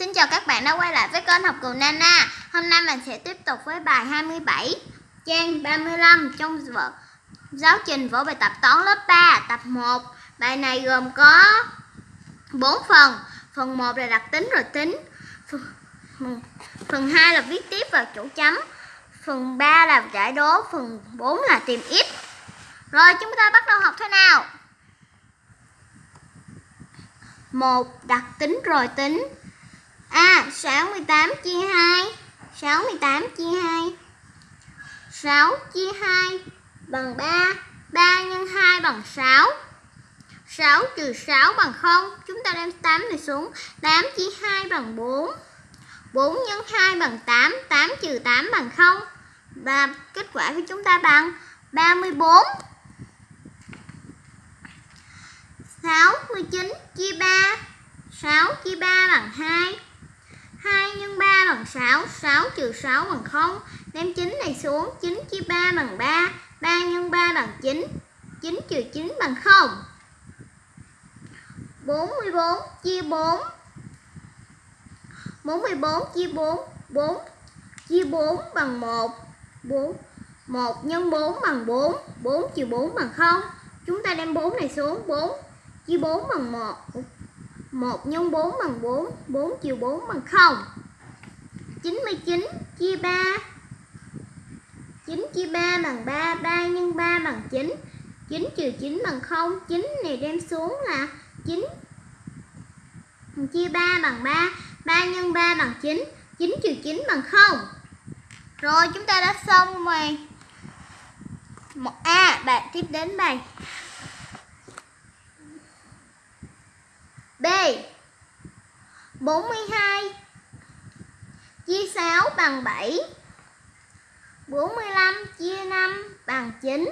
Xin chào các bạn đã quay lại với kênh học cùng Nana. Hôm nay mình sẽ tiếp tục với bài 27 Trang 35 trong vở giáo trình vở bài tập toán lớp 3 tập 1 Bài này gồm có 4 phần. Phần 1 là đặc tính rồi tính. Phần, phần 2 là viết tiếp vào chỗ chấm. Phần 3 là giải đố. Phần 4 là tìm ít. Rồi chúng ta bắt đầu học thế nào? Một Đặc tính rồi tính. 68 chia 2 68 chia 2 6 chia 2 bằng 3 3 nhân 2 bằng 6 6 trừ 6 bằng 0 Chúng ta đem 8 này xuống. 8 chia 2 bằng 4 4 nhân 2 bằng 8 8 trừ 8 bằng 0 Và kết quả của chúng ta bằng 34 69 chia 3 6 chia 3 bằng 2 2 x 3 bằng 6 6 trừ 6 bằng 0 Đem 9 này xuống 9 chia 3 bằng 3 3 x 3 bằng 9 9 trừ 9 bằng 0 44 chia 4 44 chia 4 4 chia 4 bằng 1 4 1 nhân 4 bằng 4 4 trừ 4 bằng 0 Chúng ta đem 4 này xuống 4 chia 4 bằng 1 1 nhân 4 bằng 4 4 chia 4 bằng 0 99 chia 3 9 chia 3 bằng 3 3 nhân 3 bằng 9 9 trừ 9 bằng 0 9 này đem xuống là 9 chia 3 bằng 3 3 nhân 3 bằng 9 9 trừ 9 bằng 0 Rồi chúng ta đã xong rồi. Một A à, bạn tiếp đến bài. B. 42 chia 6 bằng 7 45 chia 5 bằng 9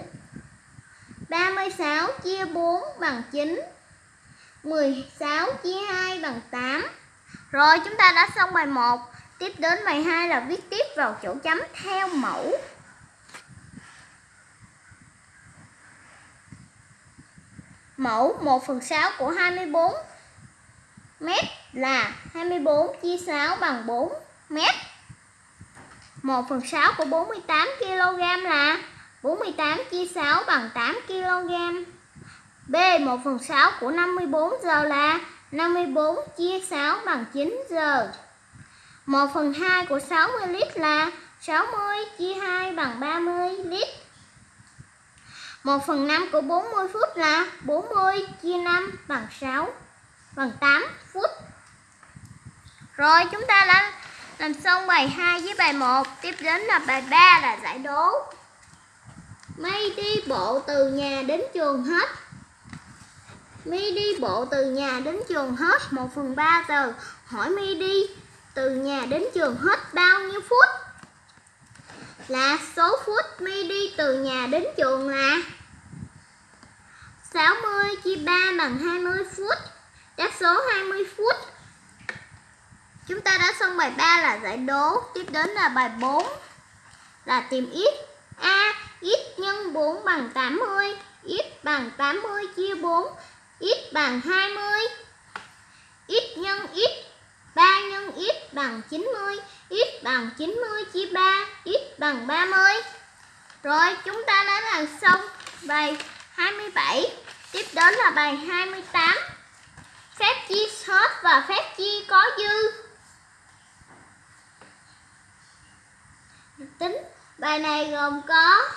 36 chia 4 bằng 9 16 chia 2 bằng 8 Rồi, chúng ta đã xong bài 1 Tiếp đến bài 2 là viết tiếp vào chỗ chấm theo mẫu. Mẫu 1 phần 6 của 24 mét là 24 chia 6 bằng 4 mét. 1 phần 6 của 48 kg là 48 chia 6 bằng 8 kg B 1 phần 6 của 54 giờ là 54 chia 6 bằng 9 giờ. 1 phần 2 của 60 lít là 60 chia 2 bằng 30 lít. 1 phần 5 của 40 phút là 40 chia 5 bằng 6 bằng 8 phút. Rồi, chúng ta đã làm xong bài 2 với bài 1. Tiếp đến là bài 3 là giải đố. Mây đi bộ từ nhà đến trường hết. Mi đi bộ từ nhà đến trường hết 1 phần 3 giờ. Hỏi Mi đi từ nhà đến trường hết bao nhiêu phút? Là số phút Mi đi từ nhà đến trường là 60 chia 3 bằng 20 phút. Đáp số 20 phút. Chúng ta đã xong bài 3 là giải đố. Tiếp đến là bài 4 là tìm x. A. x nhân 4 bằng 80. x bằng 80 chia 4. x bằng 20. x nhân x 3 nhân x bằng 90. x bằng 90 chia 3. x bằng 30. Rồi, chúng ta đã làm xong bài 27. Tiếp đến là bài 28 phép chia hết và phép chia có dư. Tính bài này gồm có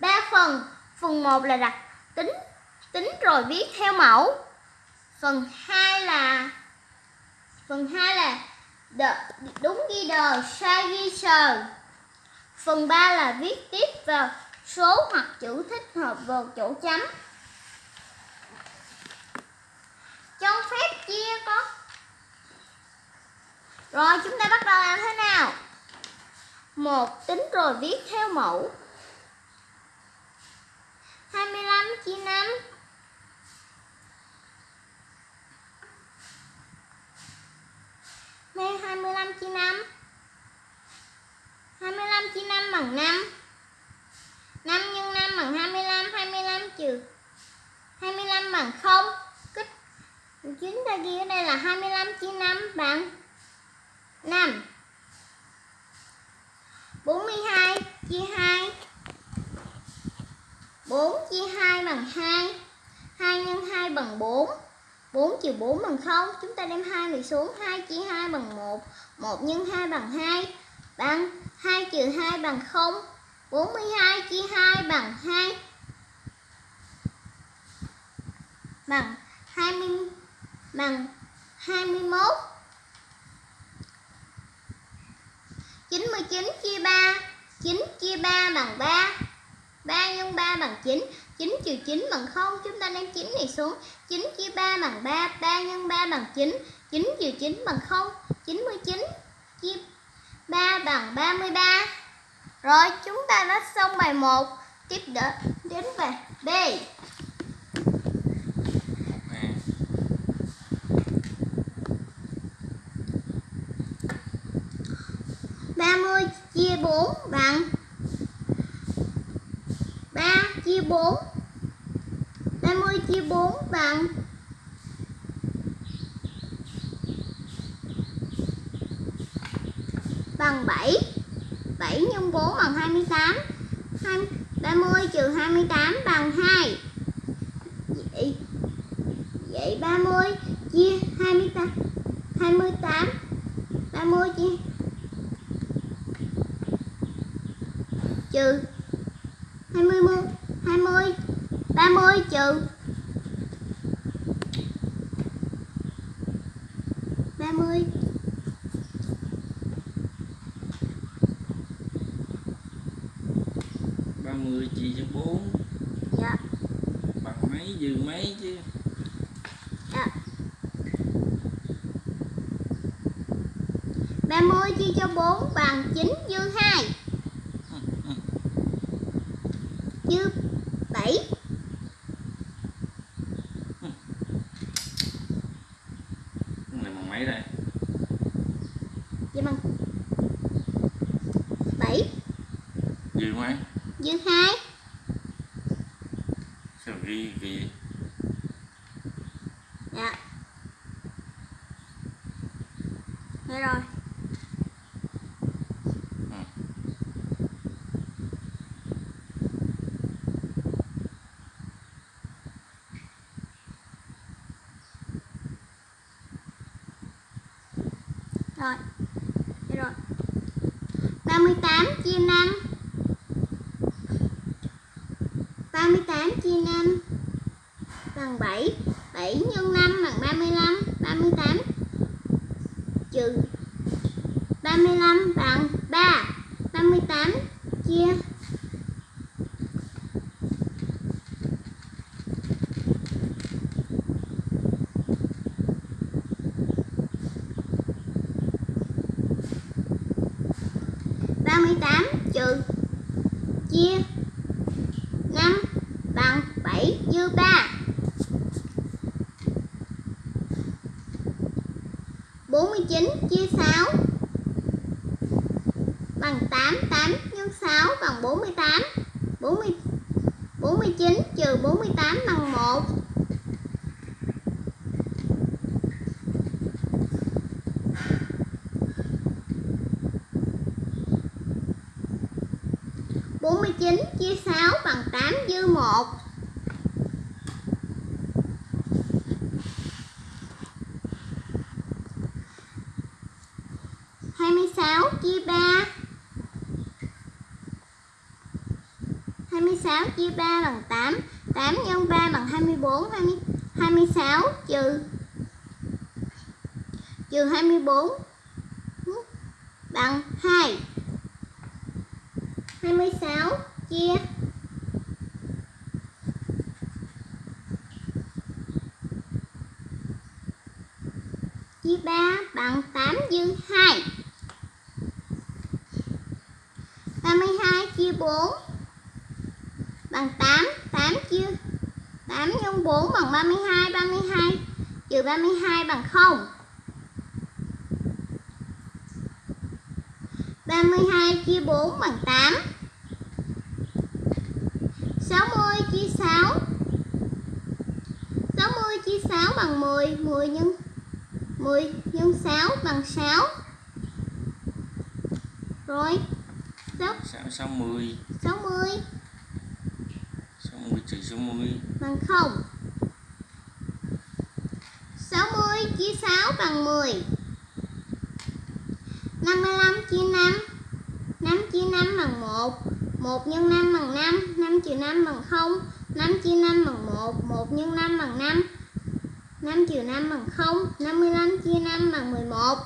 3 phần. Phần 1 là đặt tính tính rồi viết theo mẫu. Phần 2 là phần 2 là đờ, đúng ghi đờ sai ghi sờ. Phần 3 là viết tiếp vào số hoặc chữ thích hợp vào chỗ chấm. Cho phép chia con rồi, chúng ta bắt đầu làm thế nào? Một, tính rồi viết theo mẫu. 25 chia 5 Đây 25 chia 5 25 chia 5 bằng 5 5 nhân 5 bằng 25 25 trừ 25 bằng 0 Chúng ta ghi ở đây là 25 chia 5 bằng 5 42 chia 2 4 chia 2 bằng 2 2 nhân 2 bằng 4 4 trừ 4 bằng 0 Chúng ta đem 2 này xuống. 2 chia 2 bằng 1 1 nhân 2 bằng 2 Bằng 2 trừ 2 bằng 0 42 chia 2 bằng 2 Bằng 20 Bằng 21 99 chia 3 9 chia 3 bằng 3 3 nhân 3 bằng 9 9 trừ 9 bằng 0 Chúng ta đem 9 này xuống. 9 chia 3 bằng 3 3 x 3 bằng 9 9 trừ 9 bằng 0 99 chia 3 bằng 33 Rồi, chúng ta đã xong bài 1 Tiếp đỡ đến bài B. ba mươi chia bốn bằng chia bốn. Ba mươi chia 4 bằng bằng 7 7 x 4 bằng 28 20, 30 trừ 28 bằng 2 Vậy, vậy 30 chia 28 28 30 chia trừ 20 20 30 trừ 30 30 chia cho 4 Dạ. Bằng mấy dư mấy chứ? Dạ. 30 chia cho 4 bằng 9 dư 2 dư 7 Cái này bằng mấy đây Vậy bằng 7 dư mấy dư 2 sao ghi ghi Dạ. Thế rồi. Ừ. Rồi. Thế rồi. 38 chia 5 38 chia 5 bằng 7 7 x 5 bằng 35 38 trừ 48 40, 49 trừ 48 bằng 1 49 chia 6 bằng 8 dư 1 26 chia 3 6 chia 3 bằng 8 8 nhân 3 bằng 24 20, 26 trừ trừ 24 bằng 2 26 chia chia 3 bằng 8 dư 2 32 chia 4 bằng 8 8 chia 8 nhân 4 bằng 32 32 trừ 32 bằng 0 32 chia 4 bằng 8 60 chia 6 60 chia 6 bằng 10 10 nhân 10 nhân 6 bằng 6 Rồi 6, sáu sáu mươi. 60 sáu mươi trừ sáu mươi bằng 0 60 chia 6 bằng 10 55 chia 5 5 chia 5 bằng 1 1 nhân 5 bằng 5 5 trừ 5 bằng 0 5 chia 5 bằng 1 1 nhân 5 bằng 5 5 trừ 5 bằng 0 55 chia 5 bằng 11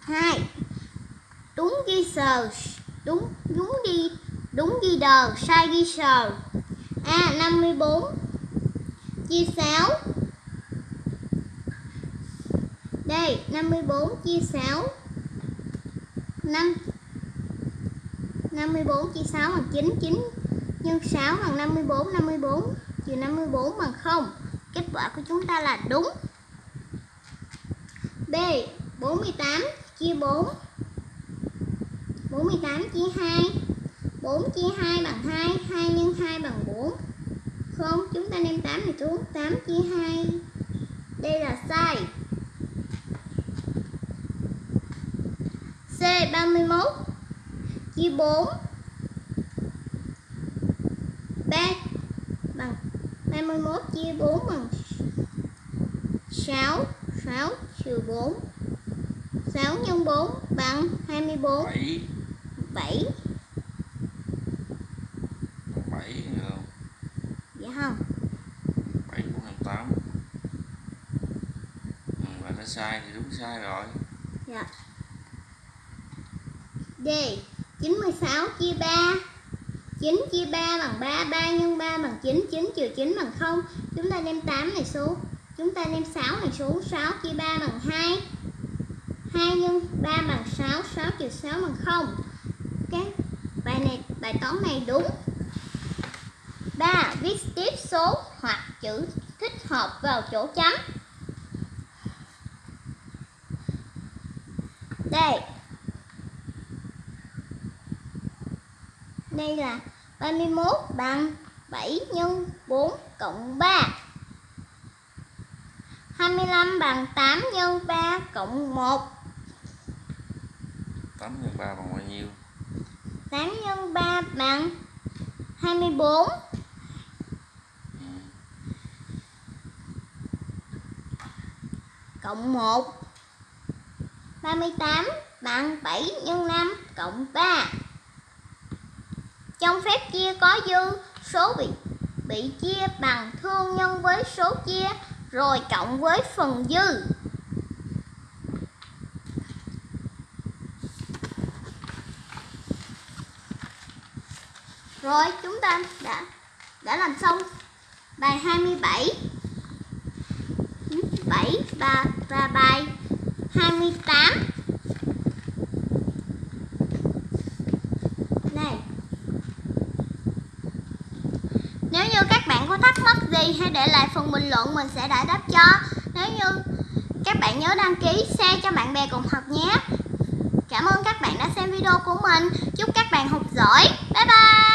2 đúng ghi sờ. Đúng đúng đi, đúng ghi đờ, sai ghi sờ. A 54 chia 6 đây 54 chia 6 5 54 chia 6 bằng 9 9 nhân 6 bằng 54 54 trừ 54 bằng 0 kết quả của chúng ta là đúng. B 48 chia 4 48 chia 2 4 chia 2 bằng 2 2 nhân 2 bằng 4 không, chúng ta đem 8 này xuống 8 chia 2 đây là sai C 31 chia 4 3 bằng 31 chia 4 bằng 6 6 trừ 4 6 x 4 bằng 24 7 7 bảy được không? Dạ không. Bảy bốn năm tám. Ừ, và nó sai thì đúng sai rồi. Dạ. D 96 chia 3 9 chia 3 bằng 3 3 nhân 3 bằng 9 9 trừ 9 bằng 0 Chúng ta đem 8 này xuống. Chúng ta đem 6 này xuống 6 chia 3 bằng 2 2 nhân 3 bằng 6 6 trừ 6 bằng 0 các bài này, bài toán này đúng. 3. Viết tiếp số hoặc chữ thích hợp vào chỗ trắng Đây Đây là 31 bằng 7 nhân 4 cộng 3 25 bằng 8 nhân 3 cộng 1 8 nhân 3 bằng bao nhiêu? 8 x 3 bằng 24 cộng 1 38 bằng 7 x 5 cộng 3 Trong phép chia có dư số bị bị chia bằng thương nhân với số chia, rồi cộng với phần dư. Rồi chúng ta đã đã làm xong. Bài 27 7 và và bài 28 Này. Nếu như các bạn có thắc mắc gì hãy để lại phần bình luận mình sẽ giải đáp cho. Nếu như các bạn nhớ đăng ký, share cho bạn bè cùng học nhé. Cảm ơn các bạn đã xem video của mình. Chúc các bạn học giỏi. Bye bye.